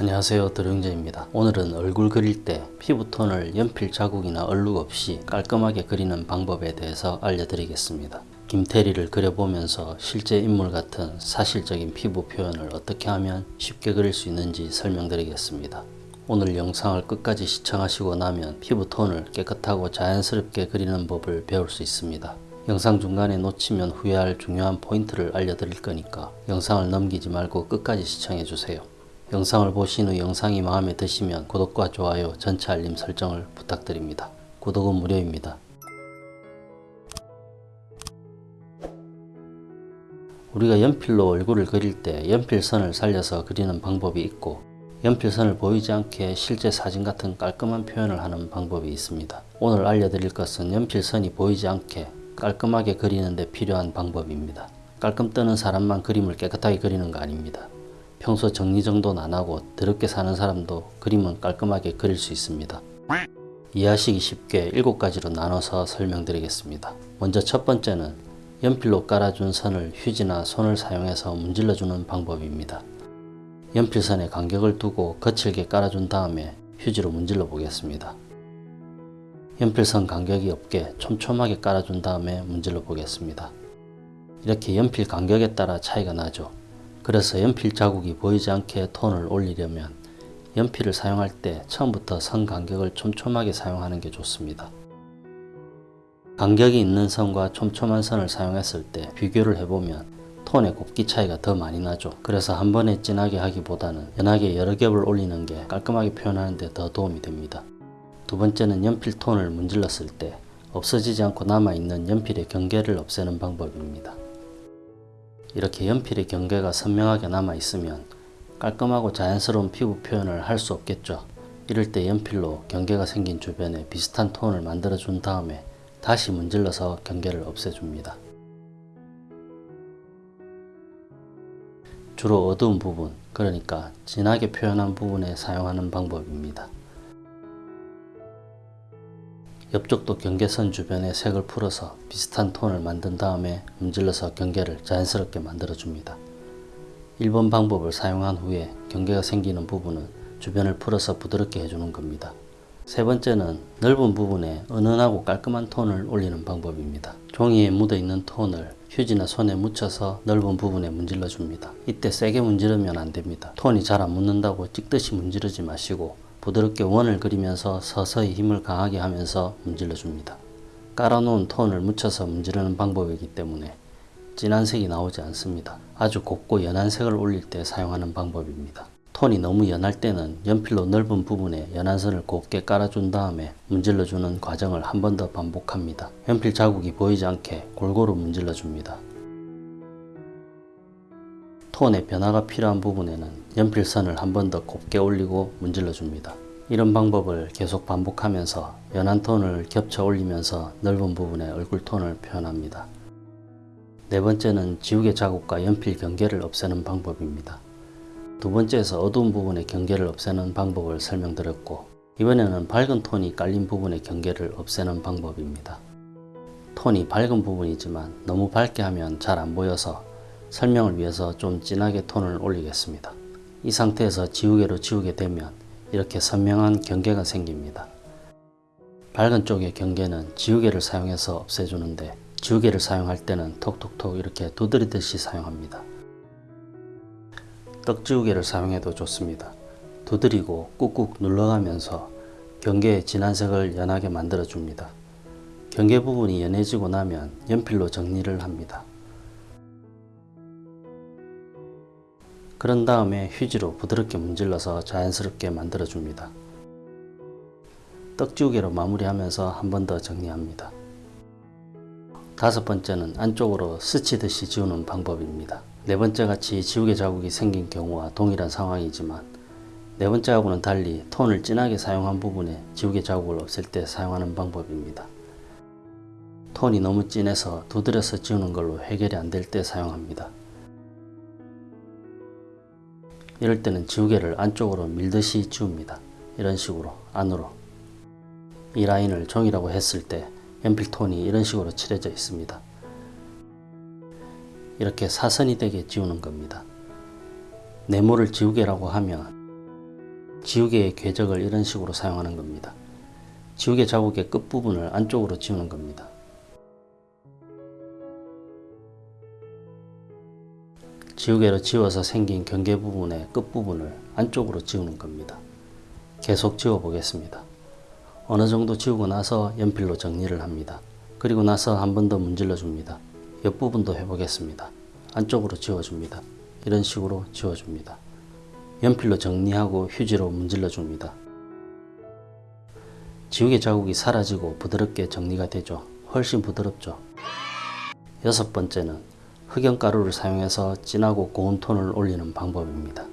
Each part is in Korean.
안녕하세요 드릉제입니다. 오늘은 얼굴 그릴 때 피부톤을 연필 자국이나 얼룩 없이 깔끔하게 그리는 방법에 대해서 알려드리겠습니다. 김태리를 그려보면서 실제 인물 같은 사실적인 피부 표현을 어떻게 하면 쉽게 그릴 수 있는지 설명드리겠습니다. 오늘 영상을 끝까지 시청하시고 나면 피부톤을 깨끗하고 자연스럽게 그리는 법을 배울 수 있습니다. 영상 중간에 놓치면 후회할 중요한 포인트를 알려드릴 거니까 영상을 넘기지 말고 끝까지 시청해주세요 영상을 보신 후 영상이 마음에 드시면 구독과 좋아요, 전체 알림 설정을 부탁드립니다. 구독은 무료입니다. 우리가 연필로 얼굴을 그릴 때 연필선을 살려서 그리는 방법이 있고 연필선을 보이지 않게 실제 사진 같은 깔끔한 표현을 하는 방법이 있습니다. 오늘 알려드릴 것은 연필선이 보이지 않게 깔끔하게 그리는 데 필요한 방법입니다. 깔끔 뜨는 사람만 그림을 깨끗하게 그리는 거 아닙니다. 평소 정리정돈 안하고 더럽게 사는 사람도 그림은 깔끔하게 그릴 수 있습니다. 이해하시기 쉽게 7가지로 나눠서 설명드리겠습니다. 먼저 첫 번째는 연필로 깔아준 선을 휴지나 손을 사용해서 문질러주는 방법입니다. 연필선에 간격을 두고 거칠게 깔아준 다음에 휴지로 문질러 보겠습니다. 연필선 간격이 없게 촘촘하게 깔아준 다음에 문질러 보겠습니다. 이렇게 연필 간격에 따라 차이가 나죠. 그래서 연필 자국이 보이지 않게 톤을 올리려면 연필을 사용할 때 처음부터 선 간격을 촘촘하게 사용하는 게 좋습니다. 간격이 있는 선과 촘촘한 선을 사용했을 때 비교를 해보면 톤의 곱기 차이가 더 많이 나죠. 그래서 한 번에 진하게 하기보다는 연하게 여러 겹을 올리는 게 깔끔하게 표현하는 데 더 도움이 됩니다. 두 번째는 연필 톤을 문질렀을 때 없어지지 않고 남아있는 연필의 경계를 없애는 방법입니다. 이렇게 연필의 경계가 선명하게 남아 있으면 깔끔하고 자연스러운 피부 표현을 할 수 없겠죠. 이럴 때 연필로 경계가 생긴 주변에 비슷한 톤을 만들어 준 다음에 다시 문질러서 경계를 없애줍니다. 주로 어두운 부분, 그러니까 진하게 표현한 부분에 사용하는 방법입니다. 옆쪽도 경계선 주변에 색을 풀어서 비슷한 톤을 만든 다음에 문질러서 경계를 자연스럽게 만들어 줍니다. 1번 방법을 사용한 후에 경계가 생기는 부분은 주변을 풀어서 부드럽게 해주는 겁니다. 세 번째는 넓은 부분에 은은하고 깔끔한 톤을 올리는 방법입니다. 종이에 묻어있는 톤을 휴지나 손에 묻혀서 넓은 부분에 문질러 줍니다. 이때 세게 문지르면 안됩니다. 톤이 잘 안 묻는다고 찍듯이 문지르지 마시고 부드럽게 원을 그리면서 서서히 힘을 강하게 하면서 문질러 줍니다. 깔아놓은 톤을 묻혀서 문지르는 방법이기 때문에 진한 색이 나오지 않습니다. 아주 곱고 연한 색을 올릴 때 사용하는 방법입니다. 톤이 너무 연할 때는 연필로 넓은 부분에 연한 선을 곱게 깔아준 다음에 문질러주는 과정을 한 번 더 반복합니다. 연필 자국이 보이지 않게 골고루 문질러 줍니다. 톤의 변화가 필요한 부분에는 연필선을 한 번 더 곱게 올리고 문질러 줍니다. 이런 방법을 계속 반복하면서 연한 톤을 겹쳐 올리면서 넓은 부분에 얼굴 톤을 표현합니다. 네 번째는 지우개 자국과 연필 경계를 없애는 방법입니다. 두 번째에서 어두운 부분의 경계를 없애는 방법을 설명드렸고 이번에는 밝은 톤이 깔린 부분의 경계를 없애는 방법입니다. 톤이 밝은 부분이지만 너무 밝게 하면 잘 안 보여서 설명을 위해서 좀 진하게 톤을 올리겠습니다. 이 상태에서 지우개로 지우게 되면 이렇게 선명한 경계가 생깁니다. 밝은 쪽의 경계는 지우개를 사용해서 없애주는데 지우개를 사용할 때는 톡톡톡 이렇게 두드리듯이 사용합니다. 떡지우개를 사용해도 좋습니다. 두드리고 꾹꾹 눌러가면서 경계의 진한 색을 연하게 만들어 줍니다. 경계 부분이 연해지고 나면 연필로 정리를 합니다. 그런 다음에 휴지로 부드럽게 문질러서 자연스럽게 만들어 줍니다. 떡지우개로 마무리하면서 한 번 더 정리합니다. 다섯 번째는 안쪽으로 스치듯이 지우는 방법입니다. 네 번째 같이 지우개 자국이 생긴 경우와 동일한 상황이지만 네 번째하고는 달리 톤을 진하게 사용한 부분에 지우개 자국을 없앨 때 사용하는 방법입니다. 톤이 너무 진해서 두드려서 지우는 걸로 해결이 안 될 때 사용합니다. 이럴 때는 지우개를 안쪽으로 밀듯이 지웁니다. 이런 식으로 안으로 이 라인을 종이라고 했을 때 연필톤이 이런 식으로 칠해져 있습니다. 이렇게 사선이 되게 지우는 겁니다. 네모를 지우개라고 하면 지우개의 궤적을 이런 식으로 사용하는 겁니다. 지우개 자국의 끝부분을 안쪽으로 지우는 겁니다. 지우개로 지워서 생긴 경계 부분의 끝부분을 안쪽으로 지우는 겁니다. 계속 지워 보겠습니다. 어느 정도 지우고 나서 연필로 정리를 합니다. 그리고 나서 한 번 더 문질러 줍니다. 옆부분도 해보겠습니다. 안쪽으로 지워줍니다. 이런 식으로 지워줍니다. 연필로 정리하고 휴지로 문질러 줍니다. 지우개 자국이 사라지고 부드럽게 정리가 되죠. 훨씬 부드럽죠. 여섯 번째는 흑연가루를 사용해서 진하고 고운 톤을 올리는 방법입니다.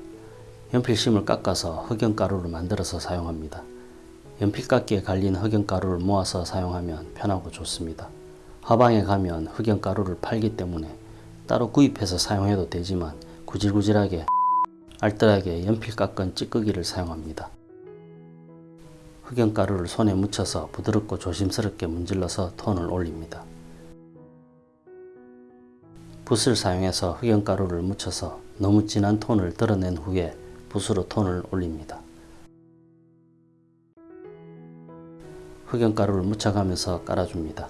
연필심을 깎아서 흑연가루를 만들어서 사용합니다. 연필깎이에 갈린 흑연가루를 모아서 사용하면 편하고 좋습니다. 화방에 가면 흑연가루를 팔기 때문에 따로 구입해서 사용해도 되지만 구질구질하게 알뜰하게 연필 깎은 찌꺼기를 사용합니다. 흑연가루를 손에 묻혀서 부드럽고 조심스럽게 문질러서 톤을 올립니다. 붓을 사용해서 흑연가루를 묻혀서 너무 진한 톤을 드러낸 후에 붓으로 톤을 올립니다. 흑연가루를 묻혀가면서 깔아줍니다.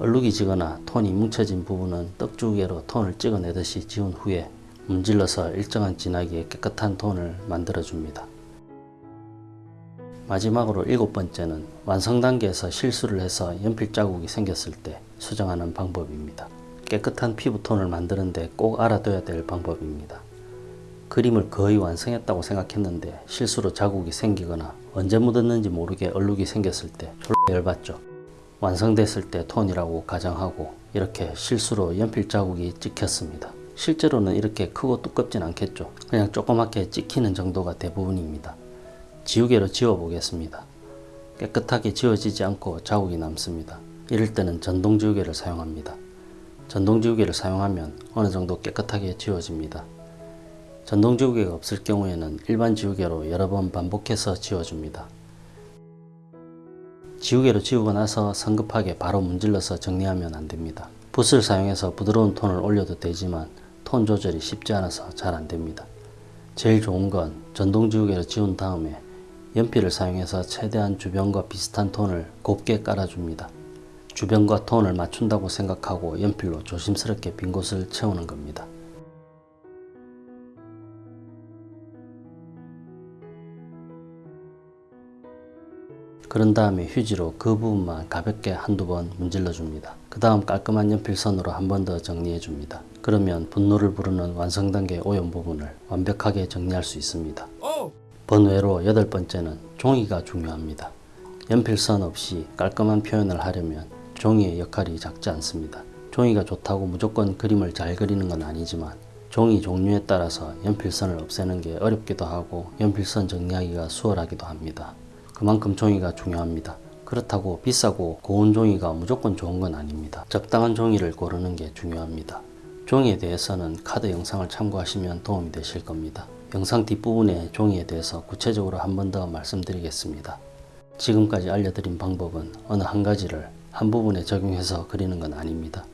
얼룩이 지거나 톤이 뭉쳐진 부분은 떡주개로 톤을 찍어내듯이 지운 후에 문질러서 일정한 진하기에 깨끗한 톤을 만들어줍니다. 마지막으로 일곱 번째는 완성 단계에서 실수를 해서 연필 자국이 생겼을 때 수정하는 방법입니다. 깨끗한 피부톤을 만드는데 꼭 알아둬야 될 방법입니다. 그림을 거의 완성했다고 생각했는데 실수로 자국이 생기거나 언제 묻었는지 모르게 얼룩이 생겼을 때 졸라 열받죠. 완성됐을 때 톤이라고 가정하고 이렇게 실수로 연필 자국이 찍혔습니다. 실제로는 이렇게 크고 두껍진 않겠죠. 그냥 조그맣게 찍히는 정도가 대부분입니다. 지우개로 지워 보겠습니다. 깨끗하게 지워지지 않고 자국이 남습니다. 이럴 때는 전동 지우개를 사용합니다. 전동 지우개를 사용하면 어느 정도 깨끗하게 지워집니다. 전동 지우개가 없을 경우에는 일반 지우개로 여러 번 반복해서 지워줍니다. 지우개로 지우고 나서 성급하게 바로 문질러서 정리하면 안됩니다. 붓을 사용해서 부드러운 톤을 올려도 되지만 톤 조절이 쉽지 않아서 잘 안됩니다. 제일 좋은 건 전동 지우개로 지운 다음에 연필을 사용해서 최대한 주변과 비슷한 톤을 곱게 깔아줍니다. 주변과 톤을 맞춘다고 생각하고 연필로 조심스럽게 빈 곳을 채우는 겁니다. 그런 다음에 휴지로 그 부분만 가볍게 한두 번 문질러 줍니다. 그 다음 깔끔한 연필선으로 한 번 더 정리해 줍니다. 그러면 분노를 부르는 완성 단계 오염 부분을 완벽하게 정리할 수 있습니다. 번외로 여덟 번째는 종이가 중요합니다. 연필선 없이 깔끔한 표현을 하려면 종이의 역할이 작지 않습니다. 종이가 좋다고 무조건 그림을 잘 그리는 건 아니지만 종이 종류에 따라서 연필선을 없애는 게 어렵기도 하고 연필선 정리하기가 수월하기도 합니다. 그만큼 종이가 중요합니다. 그렇다고 비싸고 고운 종이가 무조건 좋은 건 아닙니다. 적당한 종이를 고르는 게 중요합니다. 종이에 대해서는 카드 영상을 참고하시면 도움이 되실 겁니다. 영상 뒷부분에 종이에 대해서 구체적으로 한 번 더 말씀드리겠습니다. 지금까지 알려드린 방법은 어느 한 가지를 한 부분에 적용해서 그리는 건 아닙니다.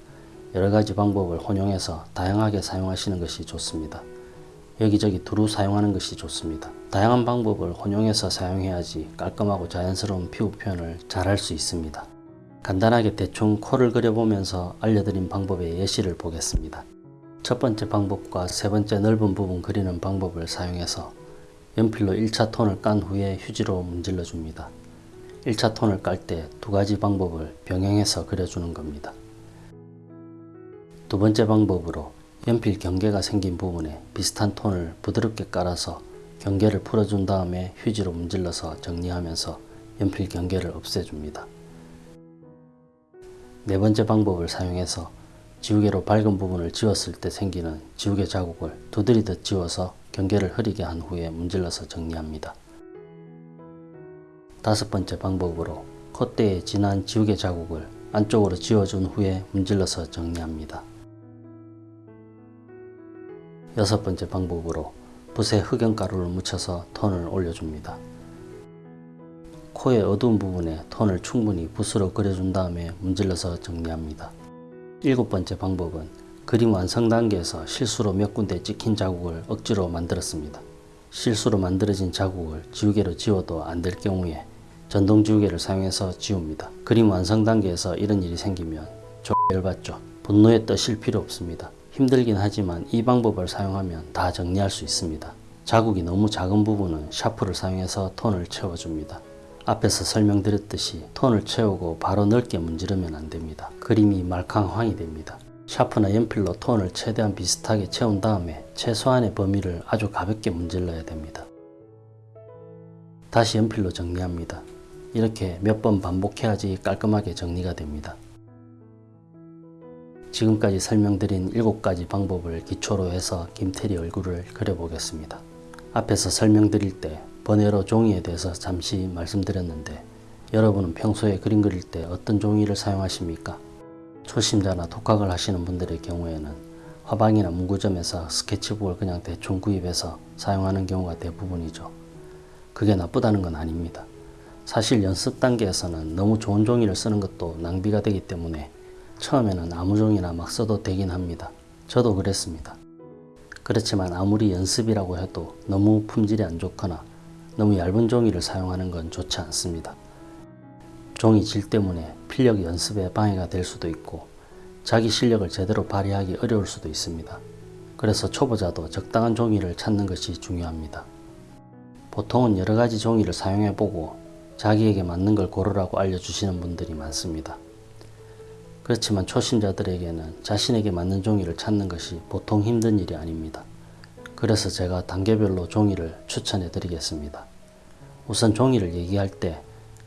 여러 가지 방법을 혼용해서 다양하게 사용하시는 것이 좋습니다. 여기저기 두루 사용하는 것이 좋습니다. 다양한 방법을 혼용해서 사용해야지 깔끔하고 자연스러운 피부 표현을 잘 할 수 있습니다. 간단하게 대충 코를 그려보면서 알려드린 방법의 예시를 보겠습니다. 첫 번째 방법과 세 번째 넓은 부분 그리는 방법을 사용해서 연필로 1차 톤을 깐 후에 휴지로 문질러 줍니다. 1차 톤을 깔 때 두 가지 방법을 병행해서 그려주는 겁니다. 두 번째 방법으로 연필 경계가 생긴 부분에 비슷한 톤을 부드럽게 깔아서 경계를 풀어준 다음에 휴지로 문질러서 정리하면서 연필 경계를 없애줍니다. 네 번째 방법을 사용해서 지우개로 밝은 부분을 지웠을 때 생기는 지우개 자국을 두드리듯 지워서 경계를 흐리게 한 후에 문질러서 정리합니다. 다섯 번째 방법으로 콧대에 진한 지우개 자국을 안쪽으로 지워준 후에 문질러서 정리합니다. 여섯 번째 방법으로 붓에 흑연가루를 묻혀서 톤을 올려줍니다. 코의 어두운 부분에 톤을 충분히 붓으로 그려준 다음에 문질러서 정리합니다. 일곱 번째 방법은 그림 완성 단계에서 실수로 몇 군데 찍힌 자국을 억지로 만들었습니다. 실수로 만들어진 자국을 지우개로 지워도 안 될 경우에 전동 지우개를 사용해서 지웁니다. 그림 완성 단계에서 이런 일이 생기면 좀 열받죠. 분노에 떠실 필요 없습니다. 힘들긴 하지만 이 방법을 사용하면 다 정리할 수 있습니다. 자국이 너무 작은 부분은 샤프를 사용해서 톤을 채워줍니다. 앞에서 설명드렸듯이 톤을 채우고 바로 넓게 문지르면 안됩니다. 그림이 말캉황이 됩니다. 샤프나 연필로 톤을 최대한 비슷하게 채운 다음에 최소한의 범위를 아주 가볍게 문질러야 됩니다. 다시 연필로 정리합니다. 이렇게 몇 번 반복해야지 깔끔하게 정리가 됩니다. 지금까지 설명드린 7가지 방법을 기초로 해서 김태리 얼굴을 그려보겠습니다. 앞에서 설명드릴 때 번외로 종이에 대해서 잠시 말씀드렸는데 여러분은 평소에 그림 그릴 때 어떤 종이를 사용하십니까? 초심자나 독학을 하시는 분들의 경우에는 화방이나 문구점에서 스케치북을 그냥 대충 구입해서 사용하는 경우가 대부분이죠. 그게 나쁘다는 건 아닙니다. 사실 연습 단계에서는 너무 좋은 종이를 쓰는 것도 낭비가 되기 때문에 처음에는 아무 종이나 막 써도 되긴 합니다. 저도 그랬습니다. 그렇지만 아무리 연습이라고 해도 너무 품질이 안 좋거나 너무 얇은 종이를 사용하는 건 좋지 않습니다. 종이 질 때문에 필력 연습에 방해가 될 수도 있고 자기 실력을 제대로 발휘하기 어려울 수도 있습니다. 그래서 초보자도 적당한 종이를 찾는 것이 중요합니다. 보통은 여러 가지 종이를 사용해 보고 자기에게 맞는 걸 고르라고 알려주시는 분들이 많습니다. 그렇지만 초심자들에게는 자신에게 맞는 종이를 찾는 것이 보통 힘든 일이 아닙니다. 그래서 제가 단계별로 종이를 추천해 드리겠습니다. 우선 종이를 얘기할 때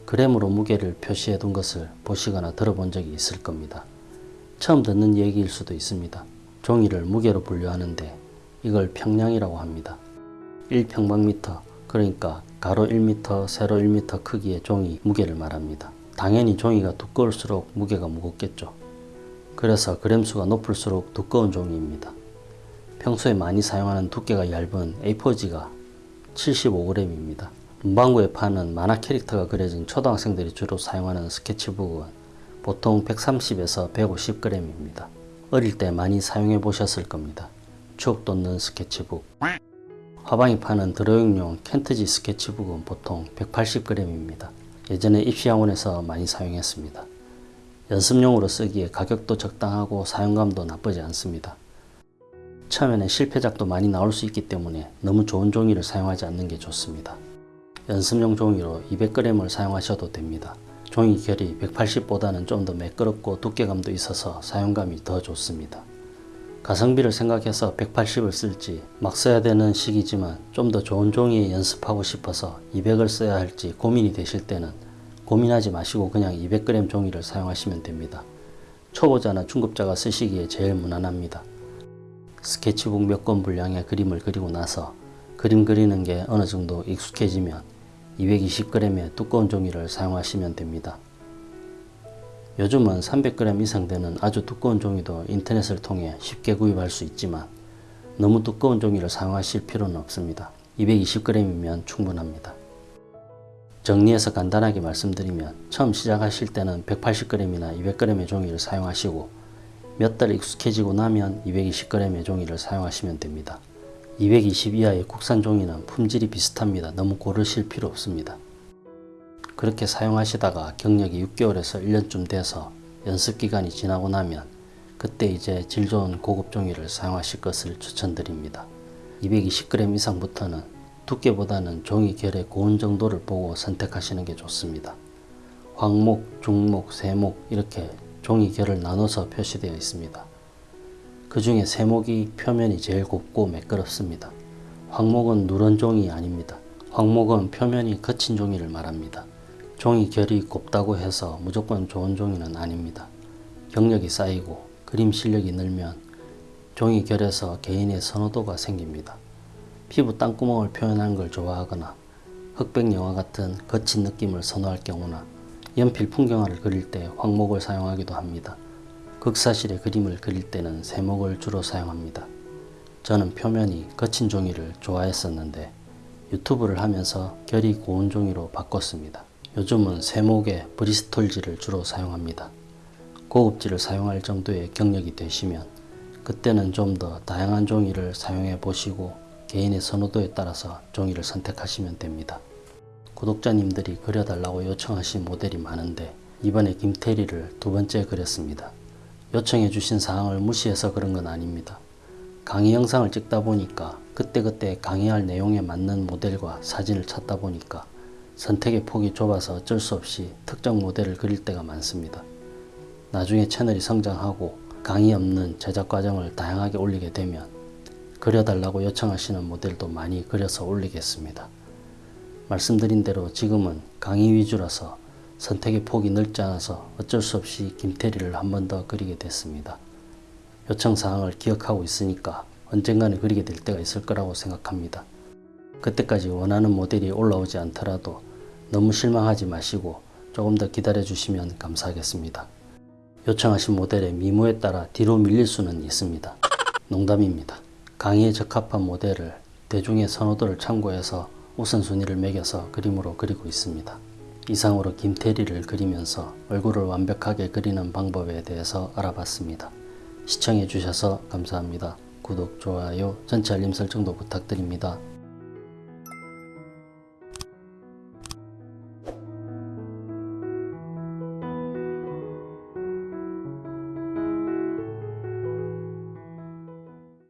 그램으로 무게를 표시해 둔 것을 보시거나 들어본 적이 있을 겁니다. 처음 듣는 얘기일 수도 있습니다. 종이를 무게로 분류하는데 이걸 평량이라고 합니다. 1평방미터 그러니까 가로 1m, 세로 1m 크기의 종이 무게를 말합니다. 당연히 종이가 두꺼울수록 무게가 무겁겠죠. 그래서 그램수가 높을수록 두꺼운 종이입니다. 평소에 많이 사용하는 두께가 얇은 A4지가 75g입니다. 문방구에 파는 만화 캐릭터가 그려진 초등학생들이 주로 사용하는 스케치북은 보통 130에서 150g입니다. 어릴 때 많이 사용해 보셨을 겁니다. 추억 돋는 스케치북. 화방이 파는 드로잉용 켄트지 스케치북은 보통 180g입니다. 예전에 입시학원에서 많이 사용했습니다. 연습용으로 쓰기에 가격도 적당하고 사용감도 나쁘지 않습니다. 처음에는 실패작도 많이 나올 수 있기 때문에 너무 좋은 종이를 사용하지 않는 게 좋습니다. 연습용 종이로 200g을 사용하셔도 됩니다. 종이 결이 180보다는 좀 더 매끄럽고 두께감도 있어서 사용감이 더 좋습니다. 가성비를 생각해서 180을 쓸지 막 써야 되는 시기지만 좀 더 좋은 종이에 연습하고 싶어서 200을 써야 할지 고민이 되실 때는 고민하지 마시고 그냥 200g 종이를 사용하시면 됩니다. 초보자나 중급자가 쓰시기에 제일 무난합니다. 스케치북 몇 권 분량의 그림을 그리고 나서 그림 그리는 게 어느 정도 익숙해지면 220g의 두꺼운 종이를 사용하시면 됩니다. 요즘은 300g 이상 되는 아주 두꺼운 종이도 인터넷을 통해 쉽게 구입할 수 있지만 너무 두꺼운 종이를 사용하실 필요는 없습니다. 220g이면 충분합니다. 정리해서 간단하게 말씀드리면 처음 시작하실 때는 180g이나 200g의 종이를 사용하시고 몇 달 익숙해지고 나면 220g의 종이를 사용하시면 됩니다. 220 이하의 국산 종이는 품질이 비슷합니다. 너무 고르실 필요 없습니다. 그렇게 사용하시다가 경력이 6개월에서 1년쯤 돼서 연습 기간이 지나고 나면 그때 이제 질 좋은 고급 종이를 사용하실 것을 추천드립니다. 220g 이상부터는 두께보다는 종이 결의 고운 정도를 보고 선택하시는 게 좋습니다. 황목, 중목, 세목 이렇게 종이 결을 나눠서 표시되어 있습니다. 그 중에 세목이 표면이 제일 곱고 매끄럽습니다. 황목은 누런 종이 아닙니다. 황목은 표면이 거친 종이를 말합니다. 종이 결이 곱다고 해서 무조건 좋은 종이는 아닙니다. 경력이 쌓이고 그림 실력이 늘면 종이 결에서 개인의 선호도가 생깁니다. 피부 땅구멍을 표현하는 걸 좋아하거나 흑백 영화 같은 거친 느낌을 선호할 경우나 연필 풍경화를 그릴 때 황목을 사용하기도 합니다. 극사실의 그림을 그릴 때는 세목을 주로 사용합니다. 저는 표면이 거친 종이를 좋아했었는데 유튜브를 하면서 결이 고운 종이로 바꿨습니다. 요즘은 세목에 브리스톨지를 주로 사용합니다. 고급지를 사용할 정도의 경력이 되시면 그때는 좀 더 다양한 종이를 사용해 보시고 개인의 선호도에 따라서 종이를 선택하시면 됩니다. 구독자님들이 그려달라고 요청하신 모델이 많은데 이번에 김태리를 두 번째 그렸습니다. 요청해 주신 사항을 무시해서 그런 건 아닙니다. 강의 영상을 찍다 보니까 그때그때 강의할 내용에 맞는 모델과 사진을 찾다 보니까 선택의 폭이 좁아서 어쩔 수 없이 특정 모델을 그릴 때가 많습니다. 나중에 채널이 성장하고 강의 없는 제작 과정을 다양하게 올리게 되면 그려달라고 요청하시는 모델도 많이 그려서 올리겠습니다. 말씀드린 대로 지금은 강의 위주라서 선택의 폭이 넓지 않아서 어쩔 수 없이 김태리를 한 번 더 그리게 됐습니다. 요청사항을 기억하고 있으니까 언젠가는 그리게 될 때가 있을 거라고 생각합니다. 그때까지 원하는 모델이 올라오지 않더라도 너무 실망하지 마시고 조금 더 기다려 주시면 감사하겠습니다. 요청하신 모델의 미모에 따라 뒤로 밀릴 수는 있습니다. 농담입니다. 강의에 적합한 모델을 대중의 선호도를 참고해서 우선순위를 매겨서 그림으로 그리고 있습니다. 이상으로 김태리를 그리면서 얼굴을 완벽하게 그리는 방법에 대해서 알아봤습니다. 시청해 주셔서 감사합니다. 구독, 좋아요, 전체 알림 설정도 부탁드립니다.